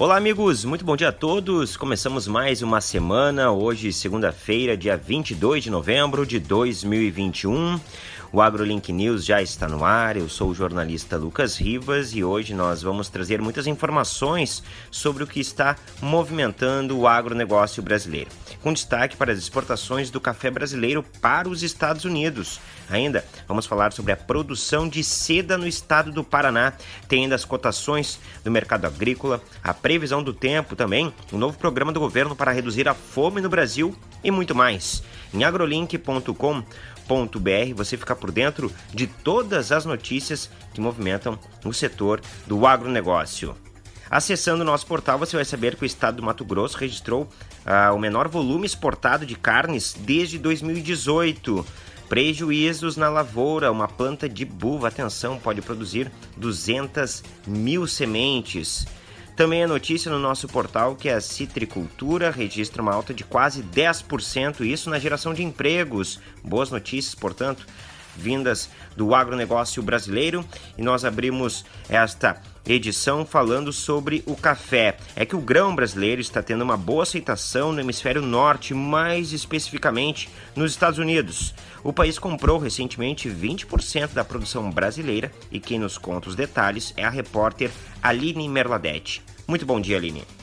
Olá, amigos, muito bom dia a todos. Começamos mais uma semana, hoje, segunda-feira, dia 22 de novembro de 2021. O AgroLink News já está no ar. Eu sou o jornalista Lucas Rivas e hoje nós vamos trazer muitas informações sobre o que está movimentando o agronegócio brasileiro, com destaque para as exportações do café brasileiro para os Estados Unidos. Ainda vamos falar sobre a produção de seda no estado do Paraná, tem ainda as cotações do mercado agrícola, a previsão do tempo também, um novo programa do governo para reduzir a fome no Brasil e muito mais. Em agrolink.com você fica por dentro de todas as notícias que movimentam o setor do agronegócio. Acessando o nosso portal, você vai saber que o estado do Mato Grosso registrou uh, o menor volume exportado de carnes desde 2018. Prejuízos na lavoura. Uma planta de buva, atenção, pode produzir 200 mil sementes. Também a notícia no nosso portal que a citricultura registra uma alta de quase 10%, isso na geração de empregos. Boas notícias, portanto, vindas do agronegócio brasileiro. E nós abrimos esta edição falando sobre o café. É que o grão brasileiro está tendo uma boa aceitação no hemisfério norte, mais especificamente nos Estados Unidos. O país comprou recentemente 20% da produção brasileira e quem nos conta os detalhes é a repórter Aline Merladete. Muito bom dia, Aline.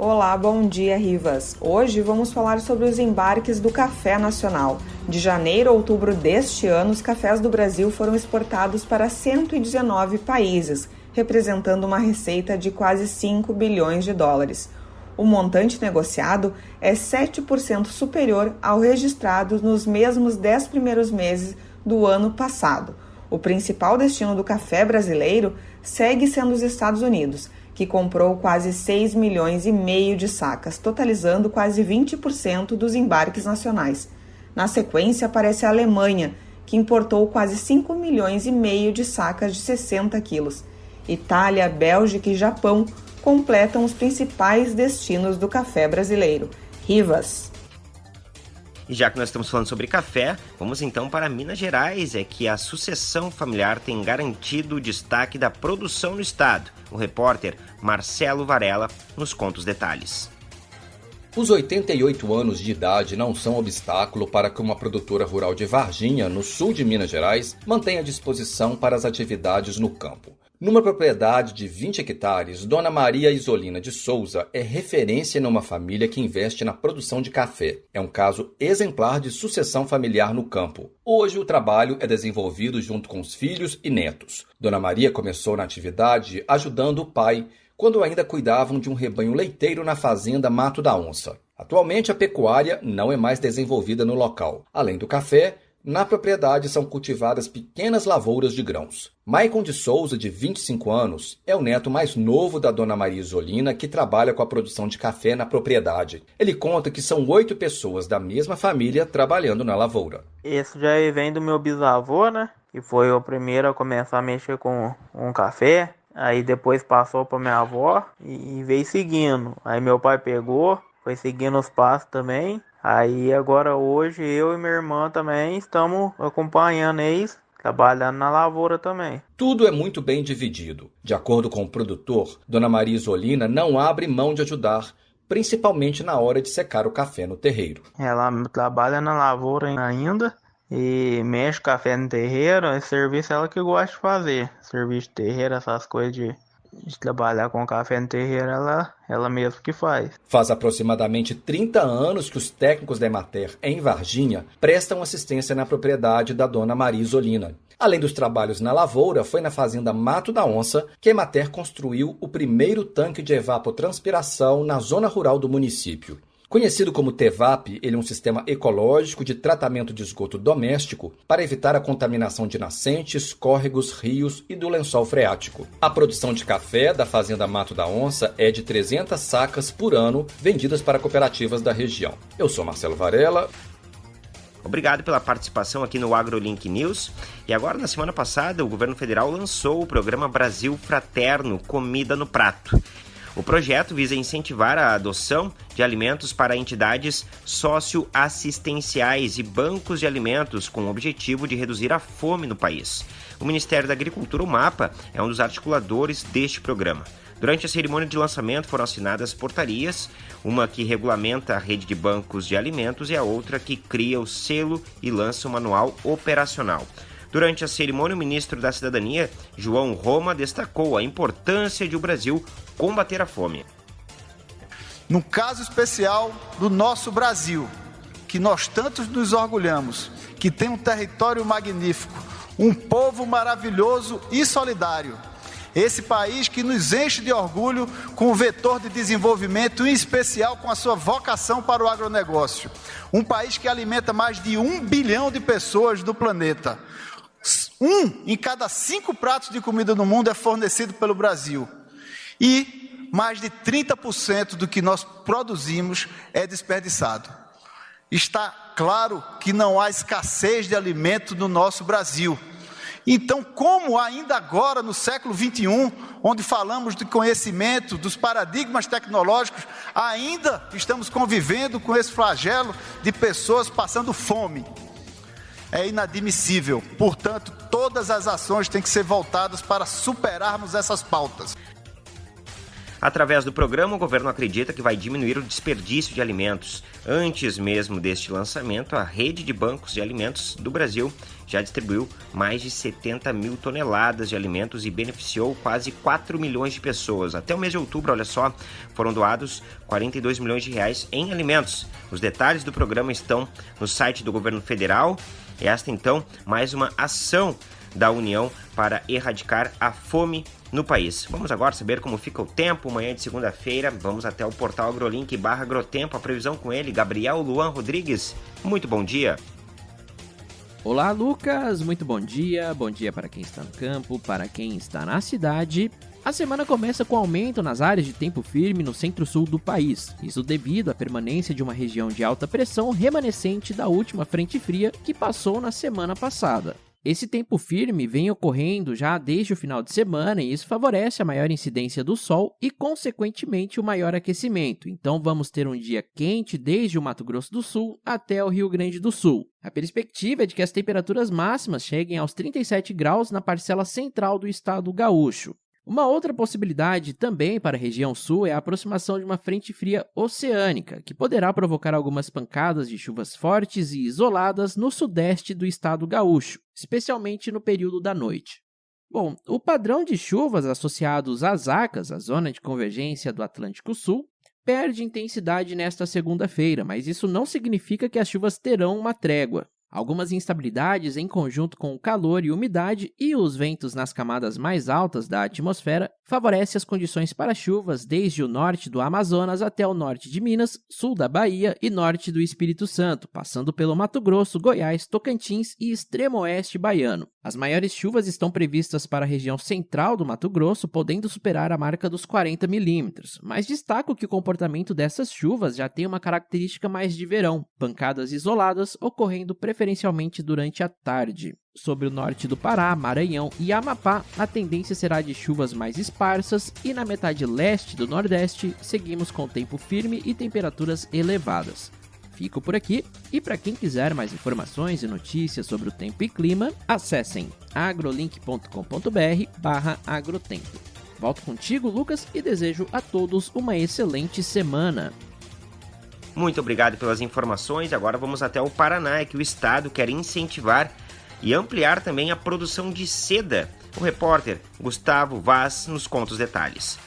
Olá, bom dia, Rivas. Hoje vamos falar sobre os embarques do café nacional. De janeiro a outubro deste ano, os cafés do Brasil foram exportados para 119 países, representando uma receita de quase 5 bilhões de dólares. O montante negociado é 7% superior ao registrado nos mesmos 10 primeiros meses do ano passado. O principal destino do café brasileiro segue sendo os Estados Unidos que comprou quase 6 milhões e meio de sacas, totalizando quase 20% dos embarques nacionais. Na sequência aparece a Alemanha, que importou quase 5 milhões e meio de sacas de 60 quilos. Itália, Bélgica e Japão completam os principais destinos do café brasileiro. Rivas. E já que nós estamos falando sobre café, vamos então para Minas Gerais, é que a sucessão familiar tem garantido o destaque da produção no estado. O repórter Marcelo Varela nos conta os detalhes. Os 88 anos de idade não são obstáculo para que uma produtora rural de Varginha, no sul de Minas Gerais, mantenha disposição para as atividades no campo. Numa propriedade de 20 hectares, Dona Maria Isolina de Souza é referência numa família que investe na produção de café. É um caso exemplar de sucessão familiar no campo. Hoje o trabalho é desenvolvido junto com os filhos e netos. Dona Maria começou na atividade ajudando o pai, quando ainda cuidavam de um rebanho leiteiro na fazenda Mato da Onça. Atualmente a pecuária não é mais desenvolvida no local. Além do café, na propriedade são cultivadas pequenas lavouras de grãos. Maicon de Souza, de 25 anos, é o neto mais novo da dona Maria Isolina, que trabalha com a produção de café na propriedade. Ele conta que são oito pessoas da mesma família trabalhando na lavoura. Esse já vem do meu bisavô, né? Que foi o primeiro a começar a mexer com um café. Aí depois passou para minha avó e veio seguindo. Aí meu pai pegou, foi seguindo os passos também. Aí agora hoje eu e minha irmã também estamos acompanhando eles trabalhando na lavoura também. Tudo é muito bem dividido. De acordo com o produtor, Dona Maria Isolina não abre mão de ajudar, principalmente na hora de secar o café no terreiro. Ela trabalha na lavoura ainda e mexe café no terreiro, é serviço ela que gosta de fazer. Serviço de terreiro, essas coisas de de trabalhar com café no terreiro, ela, ela mesma que faz. Faz aproximadamente 30 anos que os técnicos da Emater em Varginha prestam assistência na propriedade da dona Maria Isolina. Além dos trabalhos na lavoura, foi na fazenda Mato da Onça que a Emater construiu o primeiro tanque de evapotranspiração na zona rural do município. Conhecido como TEVAP, ele é um sistema ecológico de tratamento de esgoto doméstico para evitar a contaminação de nascentes, córregos, rios e do lençol freático. A produção de café da Fazenda Mato da Onça é de 300 sacas por ano vendidas para cooperativas da região. Eu sou Marcelo Varela. Obrigado pela participação aqui no AgroLink News. E agora, na semana passada, o governo federal lançou o programa Brasil Fraterno Comida no Prato. O projeto visa incentivar a adoção de alimentos para entidades socioassistenciais e bancos de alimentos com o objetivo de reduzir a fome no país. O Ministério da Agricultura, o MAPA, é um dos articuladores deste programa. Durante a cerimônia de lançamento foram assinadas portarias, uma que regulamenta a rede de bancos de alimentos e a outra que cria o selo e lança o manual operacional. Durante a cerimônia, o ministro da Cidadania, João Roma, destacou a importância de o Brasil combater a fome. No caso especial do nosso Brasil, que nós tantos nos orgulhamos, que tem um território magnífico, um povo maravilhoso e solidário. Esse país que nos enche de orgulho com o vetor de desenvolvimento, em especial com a sua vocação para o agronegócio. Um país que alimenta mais de um bilhão de pessoas no planeta. Um em cada cinco pratos de comida no mundo é fornecido pelo Brasil. E mais de 30% do que nós produzimos é desperdiçado. Está claro que não há escassez de alimento no nosso Brasil. Então, como ainda agora, no século 21, onde falamos de conhecimento, dos paradigmas tecnológicos, ainda estamos convivendo com esse flagelo de pessoas passando fome? É inadmissível. Portanto, todas as ações têm que ser voltadas para superarmos essas pautas. Através do programa, o governo acredita que vai diminuir o desperdício de alimentos. Antes mesmo deste lançamento, a rede de bancos de alimentos do Brasil já distribuiu mais de 70 mil toneladas de alimentos e beneficiou quase 4 milhões de pessoas. Até o mês de outubro, olha só, foram doados 42 milhões de reais em alimentos. Os detalhes do programa estão no site do governo federal. Esta, então, mais uma ação da União para erradicar a fome no país. Vamos agora saber como fica o tempo. Manhã de segunda-feira, vamos até o portal AgroLink barra Agrotempo. A previsão com ele, Gabriel Luan Rodrigues. Muito bom dia. Olá, Lucas. Muito bom dia. Bom dia para quem está no campo, para quem está na cidade. A semana começa com aumento nas áreas de tempo firme no centro-sul do país, isso devido à permanência de uma região de alta pressão remanescente da última frente fria que passou na semana passada. Esse tempo firme vem ocorrendo já desde o final de semana e isso favorece a maior incidência do sol e, consequentemente, o maior aquecimento. Então, vamos ter um dia quente desde o Mato Grosso do Sul até o Rio Grande do Sul. A perspectiva é de que as temperaturas máximas cheguem aos 37 graus na parcela central do estado gaúcho. Uma outra possibilidade também para a região sul é a aproximação de uma frente fria oceânica, que poderá provocar algumas pancadas de chuvas fortes e isoladas no sudeste do estado gaúcho, especialmente no período da noite. Bom, o padrão de chuvas associados às ACAS, a zona de convergência do Atlântico Sul, perde intensidade nesta segunda-feira, mas isso não significa que as chuvas terão uma trégua. Algumas instabilidades em conjunto com o calor e umidade e os ventos nas camadas mais altas da atmosfera favorece as condições para chuvas desde o norte do Amazonas até o norte de Minas, sul da Bahia e norte do Espírito Santo, passando pelo Mato Grosso, Goiás, Tocantins e extremo oeste baiano. As maiores chuvas estão previstas para a região central do Mato Grosso, podendo superar a marca dos 40 milímetros, mas destaco que o comportamento dessas chuvas já tem uma característica mais de verão, pancadas isoladas ocorrendo preferencialmente durante a tarde. Sobre o norte do Pará, Maranhão e Amapá, a tendência será de chuvas mais esparsas e na metade leste do Nordeste seguimos com tempo firme e temperaturas elevadas. Fico por aqui e para quem quiser mais informações e notícias sobre o tempo e clima, acessem agrolink.com.br/agrotempo. Volto contigo, Lucas, e desejo a todos uma excelente semana. Muito obrigado pelas informações. Agora vamos até o Paraná, que o estado quer incentivar e ampliar também a produção de seda. O repórter Gustavo Vaz nos conta os detalhes.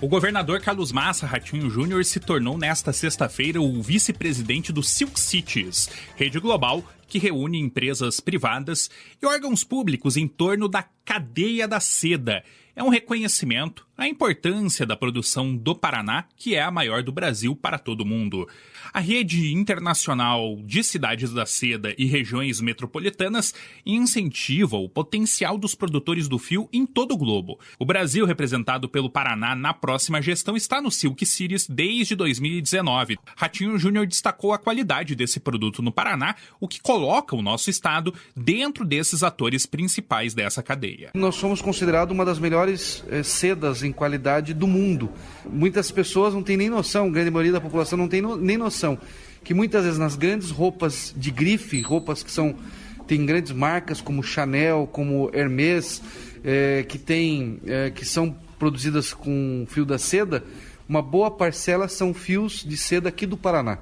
O governador Carlos Massa Ratinho Júnior se tornou nesta sexta-feira o vice-presidente do Silk Cities, rede global que reúne empresas privadas e órgãos públicos em torno da cadeia da seda. É um reconhecimento à importância da produção do Paraná, que é a maior do Brasil para todo mundo. A rede internacional de cidades da seda e regiões metropolitanas incentiva o potencial dos produtores do fio em todo o globo. O Brasil, representado pelo Paraná na próxima gestão, está no Silk Cities desde 2019. Ratinho Júnior destacou a qualidade desse produto no Paraná, o que coloca o nosso estado dentro desses atores principais dessa cadeia. Nós somos considerados uma das melhores eh, sedas em qualidade do mundo. Muitas pessoas não têm nem noção, grande maioria da população não tem no, nem noção, que muitas vezes nas grandes roupas de grife, roupas que são tem grandes marcas como Chanel, como Hermès, é, que tem, é, que são produzidas com fio da seda, uma boa parcela são fios de seda aqui do Paraná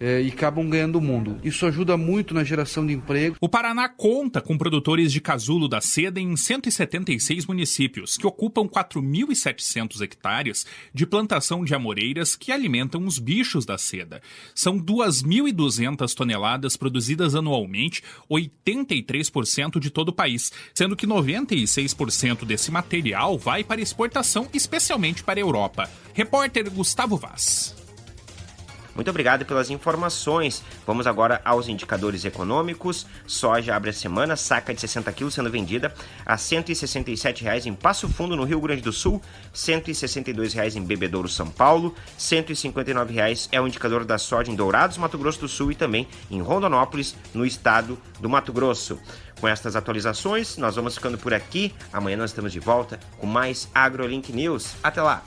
é, e acabam ganhando o mundo. Isso ajuda muito na geração de emprego. O Paraná conta com produtores de casulo da seda em 176 municípios, que ocupam 4.700 hectares de plantação de amoreiras que alimentam os bichos da seda. São 2.200 toneladas produzidas anualmente, 83% de todo o país, sendo que 96% desse material vai para exportação, especialmente para a Europa. Repórter Gustavo Vaz. Muito obrigado pelas informações. Vamos agora aos indicadores econômicos. Soja abre a semana, saca de 60 quilos sendo vendida a R$ 167,00 em Passo Fundo, no Rio Grande do Sul, R$ 162,00 em Bebedouro, São Paulo, R$ 159,00 é o indicador da soja em Dourados, Mato Grosso do Sul e também em Rondonópolis, no estado do Mato Grosso. Com estas atualizações, nós vamos ficando por aqui. Amanhã nós estamos de volta com mais AgroLink News. Até lá!